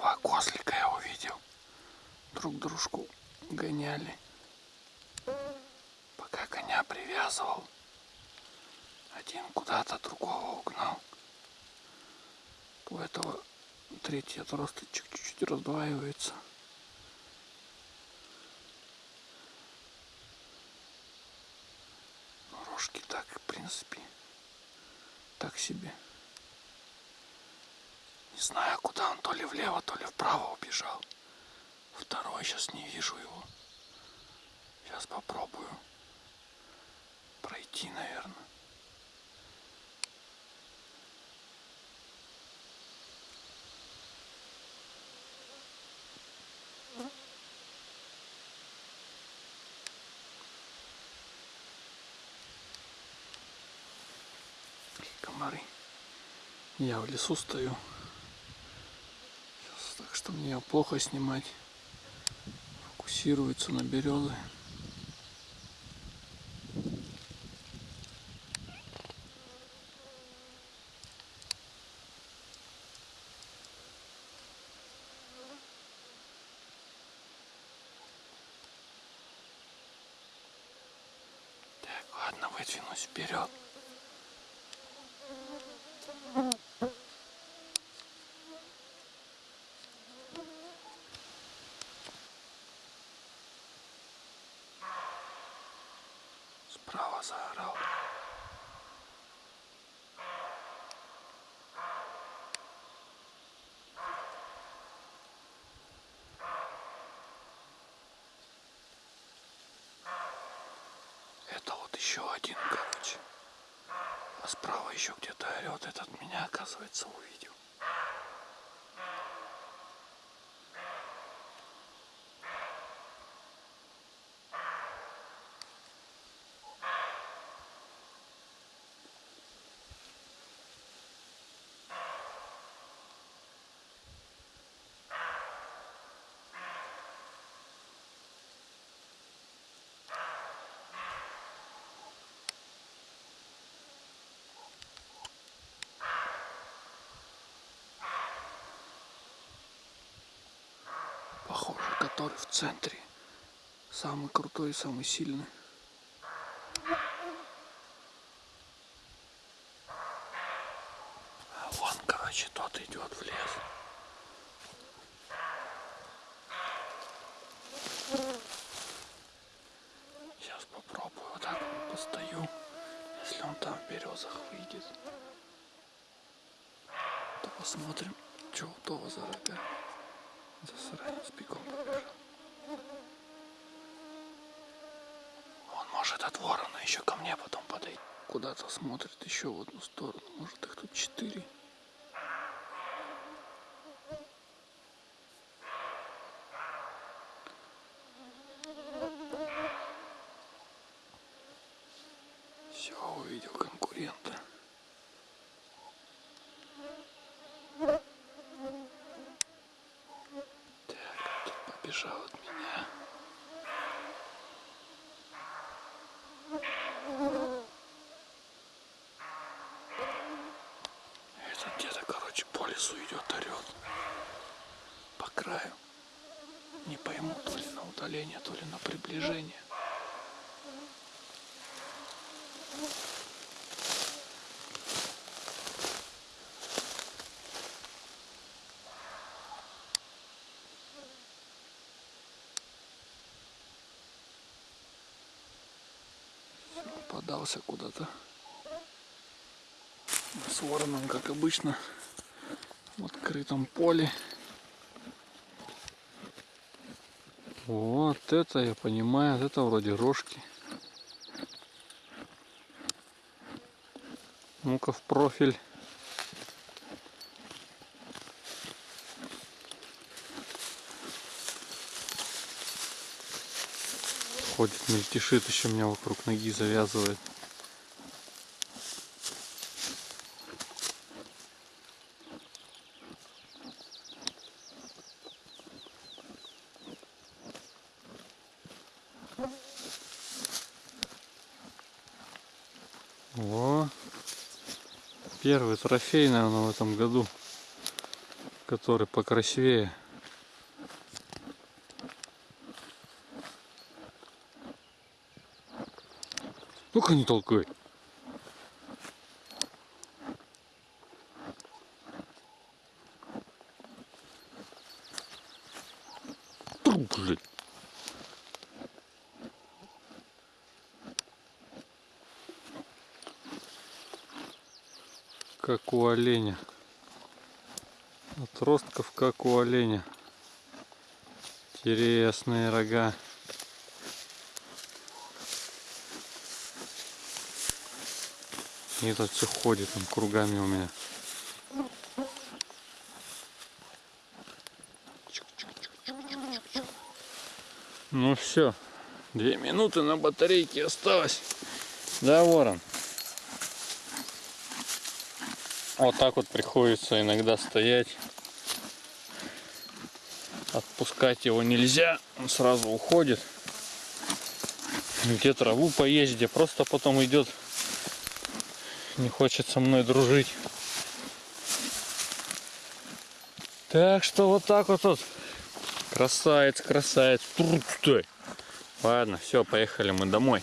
Два козлика я увидел. Друг дружку гоняли. Пока коня привязывал. Один куда-то другого угнал. У этого третий отросточек чуть-чуть раздваивается. Но рожки так, в принципе, так себе. Не знаю, куда он то ли влево, то ли вправо убежал. Второй сейчас не вижу его. Сейчас попробую пройти, наверное. комары. Я в лесу стою. Так что мне плохо снимать. Фокусируется на березы. Так, ладно, выдвинусь вперед. Справа заорал. Это вот еще один, короче. А справа еще где-то орет. Этот меня, оказывается, увидел. Похоже, который в центре. Самый крутой самый сильный. А вон, короче, тот идет в лес. Сейчас попробую вот так вот постою. Если он там в березах выйдет, то посмотрим, что у того за рога. Засранец бегом побежал. Он может от ворона еще ко мне потом подойти. Куда-то смотрит еще в одну сторону. Может их тут четыре. Все, увидел конкурента. Так, тут побежал от меня. Это где-то, короче, по лесу идет, орет. По краю. Не пойму, то ли на удаление, то ли на приближение. подался куда-то с вороном, как обычно, в открытом поле. Вот это я понимаю, это вроде рожки. Ну-ка в профиль. Ходит, мельтешит, еще меня вокруг ноги завязывает. О, первый трофей, наверное, в этом году. который покрасивее. Ну-ка не толкай. Тру, Как у оленя. Отростков, как у оленя. Интересные рога. И этот все ходит там кругами у меня. Ну все, две минуты на батарейке осталось. Да, ворон? Вот так вот приходится иногда стоять. Отпускать его нельзя, он сразу уходит. Где траву поесть, где просто потом идет. Не хочет со мной дружить. Так что вот так вот тут. Красавец, красавец. Ладно, все, поехали мы домой.